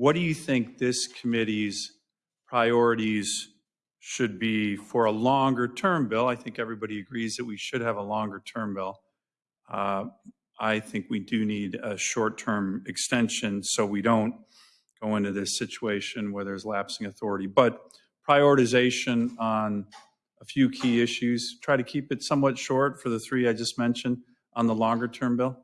what do you think this committee's priorities should be for a longer-term bill? I think everybody agrees that we should have a longer-term bill. Uh, I think we do need a short-term extension so we don't go into this situation where there's lapsing authority. But prioritization on a few key issues, try to keep it somewhat short for the three I just mentioned on the longer-term bill.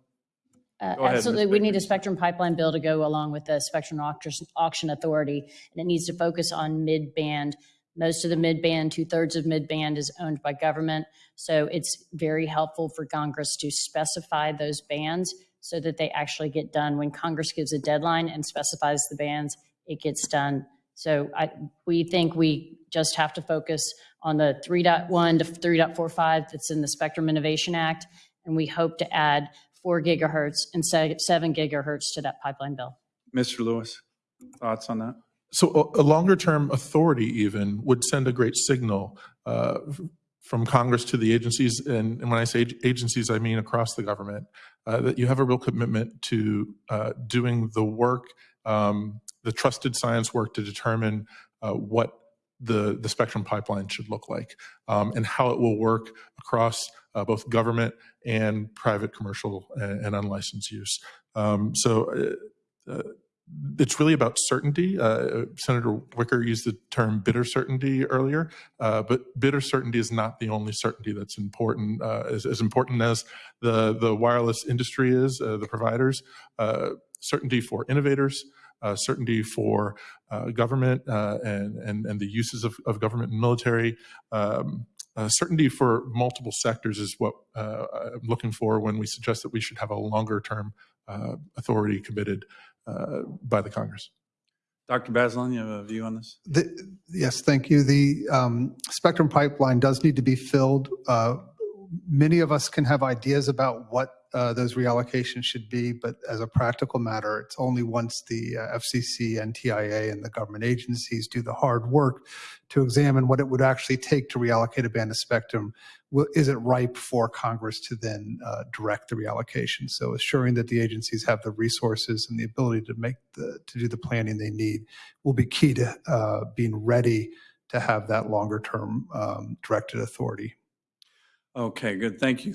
Uh, ahead, Absolutely. We need a spectrum pipeline bill to go along with the spectrum auction- authority, and it needs to focus on mid-band. Most of the mid-band, two-thirds of mid-band is owned by government, so it's very helpful for Congress to specify those bands so that they actually get done. When Congress gives a deadline and specifies the bands, it gets done. So I, we think we just have to focus on the 3.1 to 3.45 that's in the Spectrum Innovation Act, and we hope to add four gigahertz and se- seven gigahertz to that pipeline bill. Mr. Lewis, thoughts on that? So a, a longer-term authority even would send a great signal uh, from Congress to the agencies, and, and when I say agencies, I mean across the government, uh, that you have a real commitment to uh, doing the work, um, the trusted science work to determine uh, what the, the spectrum pipeline should look like um, and how it will work across uh, both government and private commercial and, and unlicensed use. Um, so uh, uh, it's really about certainty. Uh, Senator Wicker used the term bitter certainty earlier, uh, but bitter certainty is not the only certainty that's important. Uh, as, as important as the, the wireless industry is, uh, the providers, uh, certainty for innovators, uh, certainty for uh, government uh, and, and, and the uses of, of government and military. Um, uh, certainty for multiple sectors is what uh, I'm looking for when we suggest that we should have a longer term uh, authority committed uh, by the Congress. Dr. Bazelon, you have a view on this? The- Yes, thank you. The um, spectrum pipeline does need to be filled. Many of us can have ideas about what uh, those reallocations should be, but as a practical matter, it's only once the uh, FCC and TIA and the government agencies do the hard work to examine what it would actually take to reallocate a band of spectrum, will- is it ripe for Congress to then uh, direct the reallocation? So assuring that the agencies have the resources and the ability to make the, to do the planning they need will be key to uh, being ready to have that longer term um, directed authority. Okay, good. Thank you.